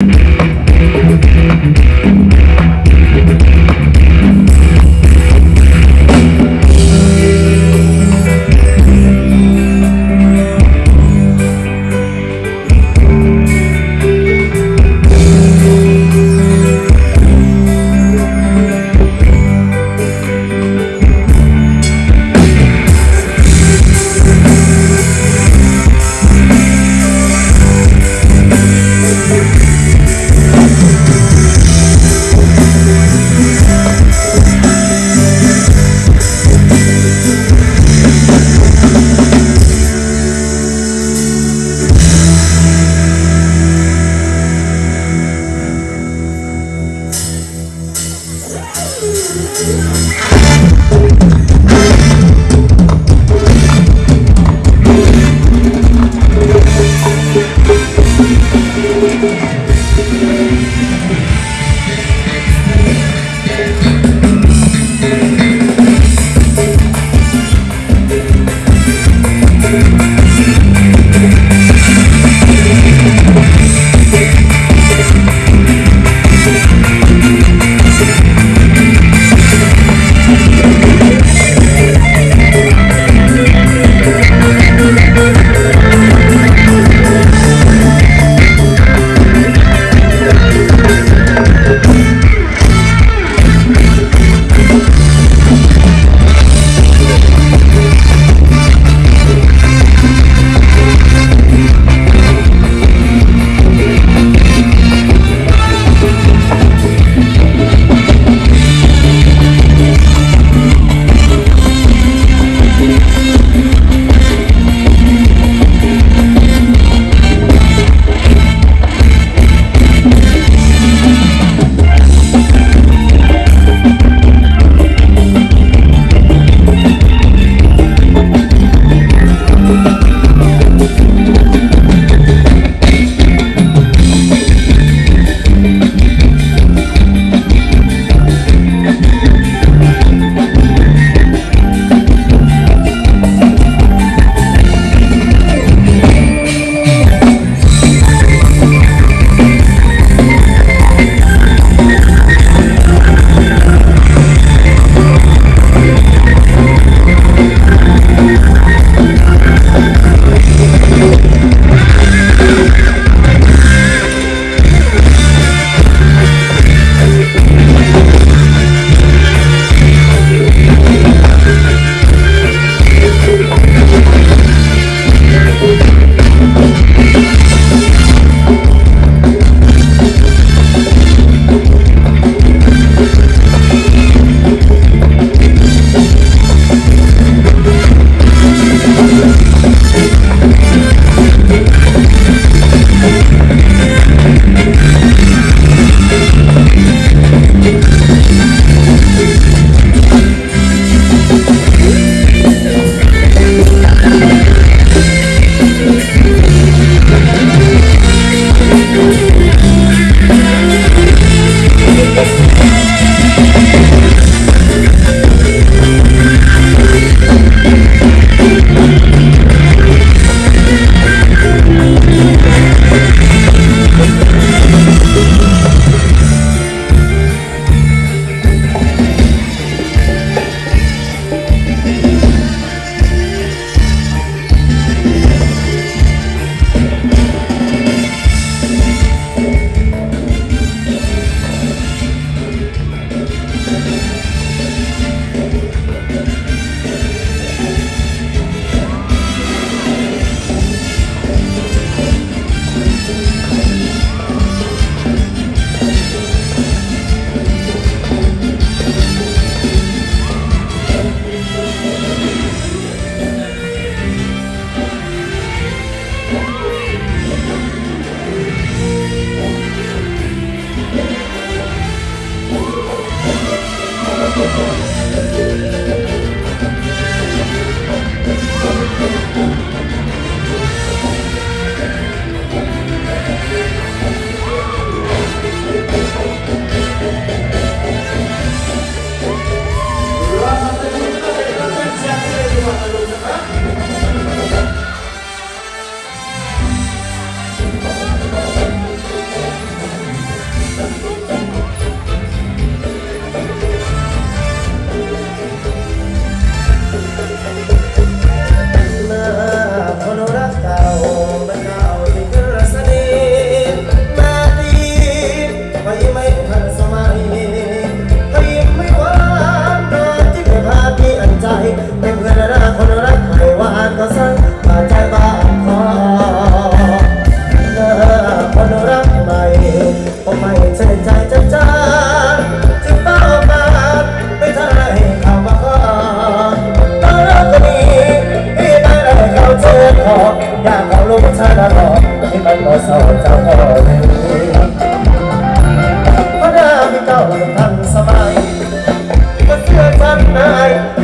เ 네.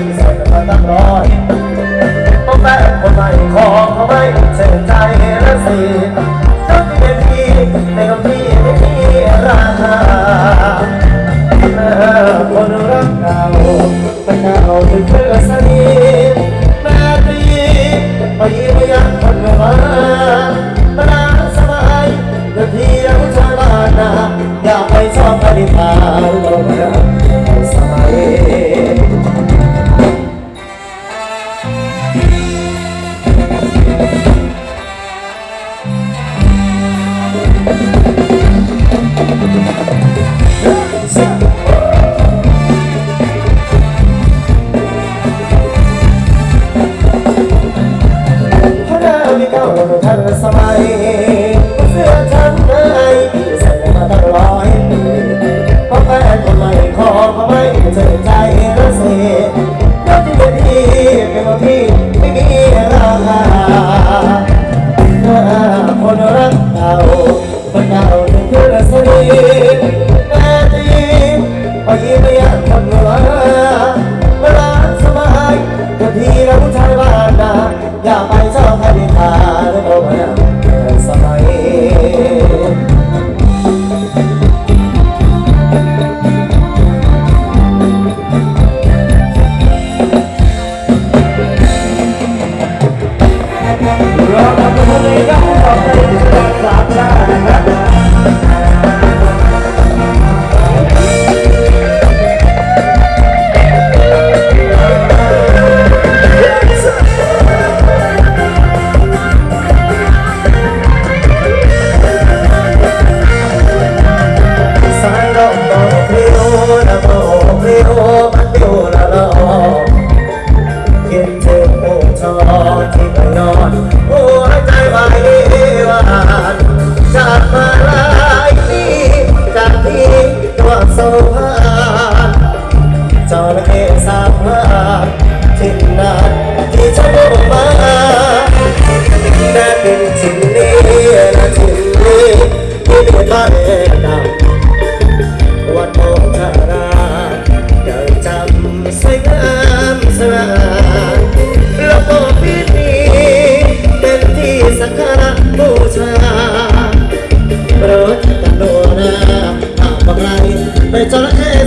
ย็นโอโอชอที่ไม่นอนโอ้ใจวายหวานจากมาลายปีจากที่ตัวโซฮานจอระเข้สามวานทิ้นานที่ชอบมาแต่เป็นจริง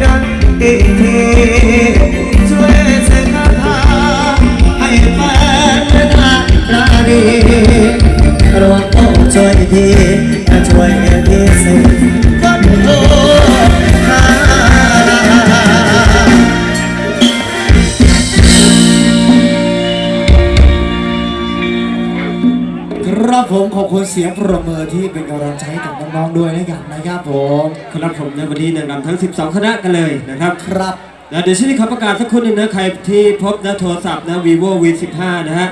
đắng kỳ thi คนเสียงประเมิที่เป็นกำลังใจกับน้องๆด้วยนะครับนะครับผมครับผมในวันนี้นำทั้ง 12 คณะกันเลยนะครับครับนะเดี๋ยวช่วงนี้ขอประกาศสักคนหนึ่งนะใครที่พบนะโทรศัพท์นะ vivo v 1 5นะฮะ